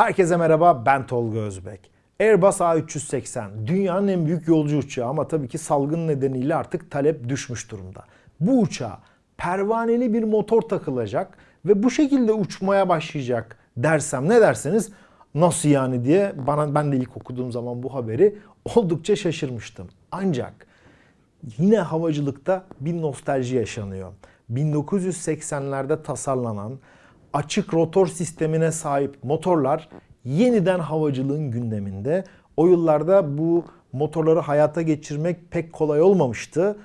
Herkese merhaba ben Tolga Özbek. Airbus A380 dünyanın en büyük yolcu uçağı ama tabii ki salgın nedeniyle artık talep düşmüş durumda. Bu uçağa pervaneli bir motor takılacak ve bu şekilde uçmaya başlayacak dersem ne derseniz nasıl yani diye bana ben de ilk okuduğum zaman bu haberi oldukça şaşırmıştım. Ancak yine havacılıkta bir nostalji yaşanıyor. 1980'lerde tasarlanan açık rotor sistemine sahip motorlar yeniden havacılığın gündeminde. O yıllarda bu motorları hayata geçirmek pek kolay olmamıştı.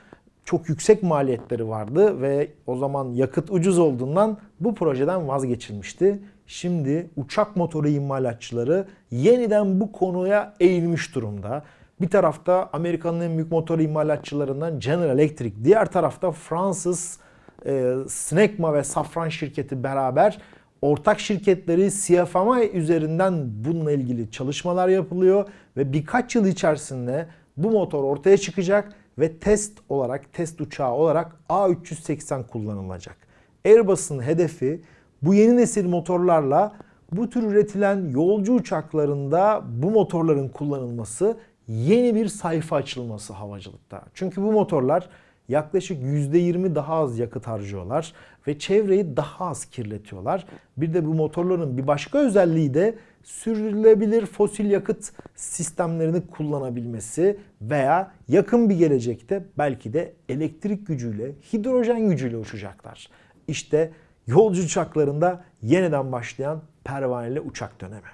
Çok yüksek maliyetleri vardı ve o zaman yakıt ucuz olduğundan bu projeden vazgeçilmişti. Şimdi uçak motoru imalatçıları yeniden bu konuya eğilmiş durumda. Bir tarafta Amerika'nın en büyük motor imalatçılarından General Electric, diğer tarafta Fransız e, Snecma ve Safran şirketi beraber ortak şirketleri CFMI üzerinden bununla ilgili çalışmalar yapılıyor ve birkaç yıl içerisinde bu motor ortaya çıkacak ve test olarak, test uçağı olarak A380 kullanılacak. Airbus'un hedefi bu yeni nesil motorlarla bu tür üretilen yolcu uçaklarında bu motorların kullanılması yeni bir sayfa açılması havacılıkta. Çünkü bu motorlar yaklaşık %20 daha az yakıt harcıyorlar ve çevreyi daha az kirletiyorlar. Bir de bu motorların bir başka özelliği de sürdürülebilir fosil yakıt sistemlerini kullanabilmesi veya yakın bir gelecekte belki de elektrik gücüyle, hidrojen gücüyle uçacaklar. İşte yolcu uçaklarında yeniden başlayan pervaneli uçak dönemi.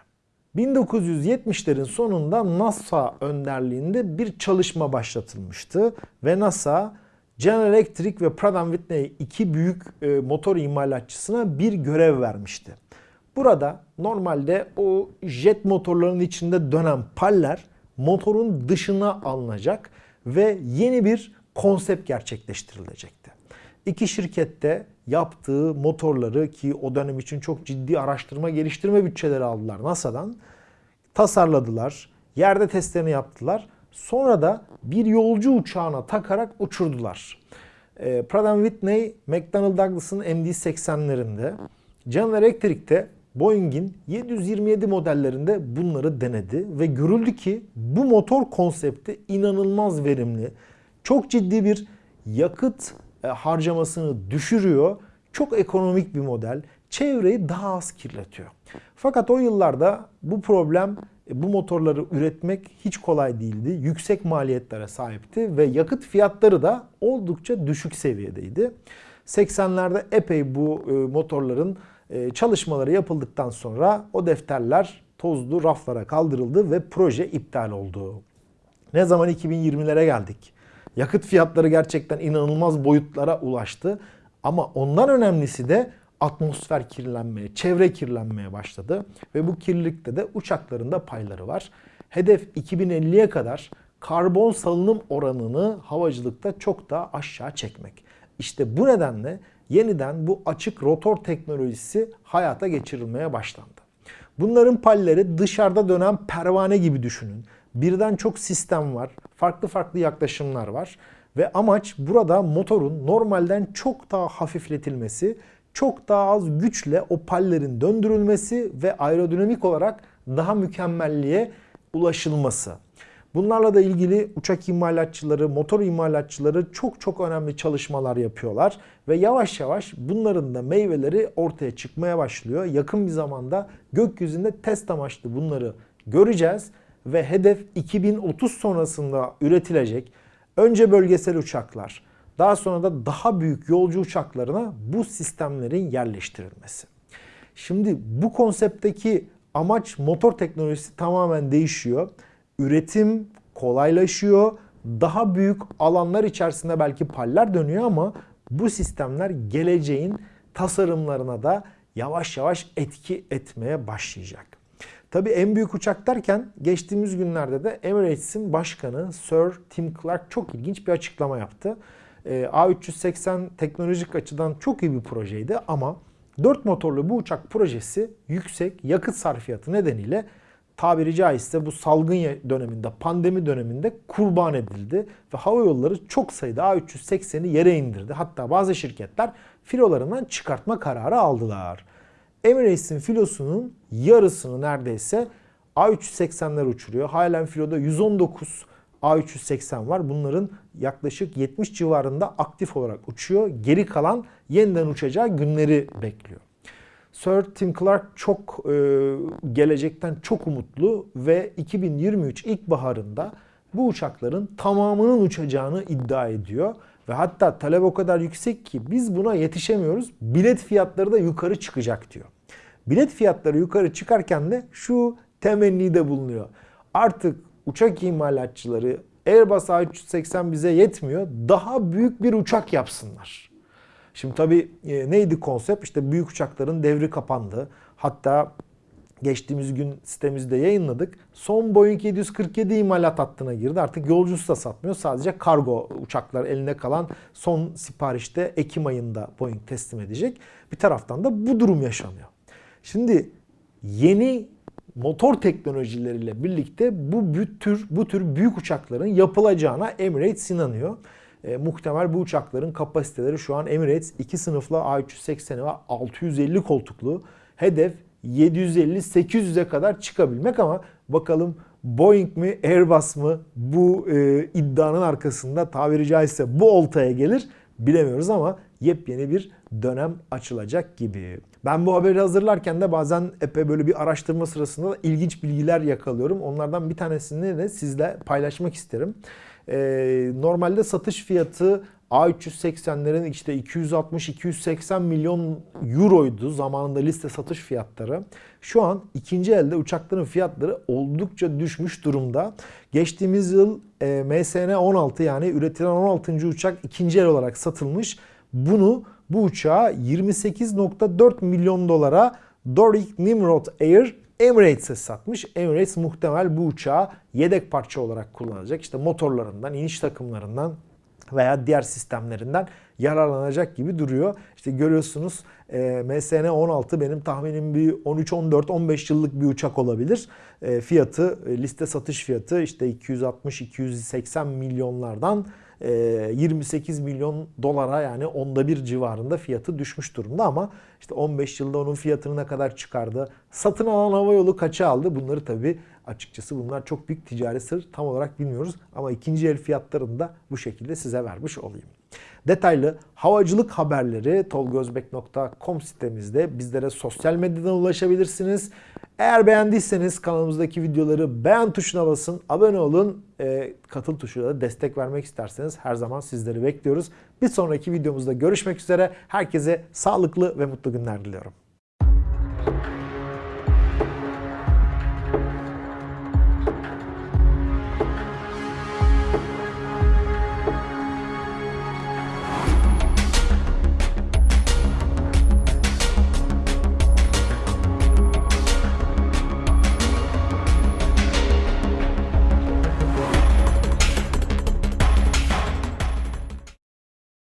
1970'lerin sonunda NASA önderliğinde bir çalışma başlatılmıştı ve NASA General Electric ve Pratt Whitney iki büyük e, motor imalatçısına bir görev vermişti. Burada normalde o jet motorlarının içinde dönen paller motorun dışına alınacak ve yeni bir konsept gerçekleştirilecekti. İki şirkette yaptığı motorları ki o dönem için çok ciddi araştırma geliştirme bütçeleri aldılar NASA'dan tasarladılar. Yerde testlerini yaptılar. Sonra da bir yolcu uçağına takarak uçurdular. E, Pratt Whitney, McDonnell Douglas'ın MD-80'lerinde, General Electric'te Boeing'in 727 modellerinde bunları denedi ve görüldü ki bu motor konsepti inanılmaz verimli. Çok ciddi bir yakıt e, harcamasını düşürüyor. Çok ekonomik bir model. Çevreyi daha az kirletiyor. Fakat o yıllarda bu problem e, bu motorları üretmek hiç kolay değildi. Yüksek maliyetlere sahipti ve yakıt fiyatları da oldukça düşük seviyedeydi. 80'lerde epey bu e, motorların e, çalışmaları yapıldıktan sonra o defterler tozlu raflara kaldırıldı ve proje iptal oldu. Ne zaman 2020'lere geldik. Yakıt fiyatları gerçekten inanılmaz boyutlara ulaştı. Ama ondan önemlisi de atmosfer kirlenmeye, çevre kirlenmeye başladı. Ve bu kirlilikte de uçakların payları var. Hedef 2050'ye kadar karbon salınım oranını havacılıkta çok daha aşağı çekmek. İşte bu nedenle yeniden bu açık rotor teknolojisi hayata geçirilmeye başlandı. Bunların palleri dışarıda dönen pervane gibi düşünün. Birden çok sistem var, farklı farklı yaklaşımlar var ve amaç burada motorun normalden çok daha hafifletilmesi çok daha az güçle o pallerin döndürülmesi ve aerodinamik olarak daha mükemmelliğe ulaşılması. Bunlarla da ilgili uçak imalatçıları, motor imalatçıları çok çok önemli çalışmalar yapıyorlar ve yavaş yavaş bunların da meyveleri ortaya çıkmaya başlıyor. Yakın bir zamanda gökyüzünde test amaçlı bunları göreceğiz ve hedef 2030 sonrasında üretilecek önce bölgesel uçaklar, daha sonra da daha büyük yolcu uçaklarına bu sistemlerin yerleştirilmesi. Şimdi bu konseptteki amaç motor teknolojisi tamamen değişiyor. Üretim kolaylaşıyor. Daha büyük alanlar içerisinde belki paller dönüyor ama bu sistemler geleceğin tasarımlarına da yavaş yavaş etki etmeye başlayacak. Tabii en büyük uçak derken geçtiğimiz günlerde de Emirates'in başkanı Sir Tim Clark çok ilginç bir açıklama yaptı. Ee, A380 teknolojik açıdan çok iyi bir projeydi ama 4 motorlu bu uçak projesi yüksek yakıt sarfiyatı nedeniyle tabiri caizse bu salgın döneminde, pandemi döneminde kurban edildi. Ve hava yolları çok sayıda A380'i yere indirdi. Hatta bazı şirketler filolarından çıkartma kararı aldılar. Emirates'in filosunun yarısını neredeyse A380'ler uçuruyor. Halen filoda 119 A380 var. Bunların yaklaşık 70 civarında aktif olarak uçuyor. Geri kalan yeniden uçacağı günleri bekliyor. Sir Tim Clark çok e, gelecekten çok umutlu ve 2023 ilkbaharında bu uçakların tamamının uçacağını iddia ediyor. Ve hatta talep o kadar yüksek ki biz buna yetişemiyoruz. Bilet fiyatları da yukarı çıkacak diyor. Bilet fiyatları yukarı çıkarken de şu temenni de bulunuyor. Artık uçak imalatçıları Airbus A380 bize yetmiyor. Daha büyük bir uçak yapsınlar. Şimdi tabii e, neydi konsept? İşte büyük uçakların devri kapandı. Hatta geçtiğimiz gün sitemizde yayınladık. Son Boeing 747 imalat hattına girdi. Artık yolcusu da satmıyor. Sadece kargo uçaklar eline kalan son siparişte Ekim ayında Boeing teslim edecek. Bir taraftan da bu durum yaşanıyor. Şimdi yeni motor teknolojileriyle birlikte bu tür bu tür büyük uçakların yapılacağına Emirates inanıyor. E, muhtemel bu uçakların kapasiteleri şu an Emirates 2 sınıflı A380 ve 650 koltuklu. Hedef 750-800'e kadar çıkabilmek ama bakalım Boeing mi Airbus mı bu e, iddianın arkasında tabiri caizse bu oltaya gelir bilemiyoruz ama yepyeni bir dönem açılacak gibi. Ben bu haberi hazırlarken de bazen epey böyle bir araştırma sırasında da ilginç bilgiler yakalıyorum. Onlardan bir tanesini de sizle paylaşmak isterim. Ee, normalde satış fiyatı A380'lerin işte 260-280 milyon euroydu zamanında liste satış fiyatları. Şu an ikinci elde uçakların fiyatları oldukça düşmüş durumda. Geçtiğimiz yıl e, MSN 16 yani üretilen 16. uçak ikinci el olarak satılmış. Bunu bu uçağı 28.4 milyon dolara Doric Nimrod Air Emirates'e satmış. Emirates muhtemel bu uçağı yedek parça olarak kullanacak. İşte motorlarından, iniş takımlarından veya diğer sistemlerinden yararlanacak gibi duruyor. İşte görüyorsunuz e, MSN 16 benim tahminim bir 13, 14, 15 yıllık bir uçak olabilir. E, fiyatı, e, liste satış fiyatı işte 260-280 milyonlardan 28 e, milyon dolara yani onda bir civarında fiyatı düşmüş durumda ama işte 15 yılda onun fiyatını ne kadar çıkardı? Satın alan hava yolu kaça aldı? Bunları tabii açıkçası bunlar çok büyük ticari sır tam olarak bilmiyoruz ama ikinci el fiyatlarını da bu şekilde size vermiş olayım. Detaylı havacılık haberleri tolgozbek.com sitemizde bizlere sosyal medyadan ulaşabilirsiniz. Eğer beğendiyseniz kanalımızdaki videoları beğen tuşuna basın, abone olun, e, katıl tuşuna da destek vermek isterseniz her zaman sizleri bekliyoruz. Bir sonraki videomuzda görüşmek üzere. Herkese sağlıklı ve mutlu günler diliyorum.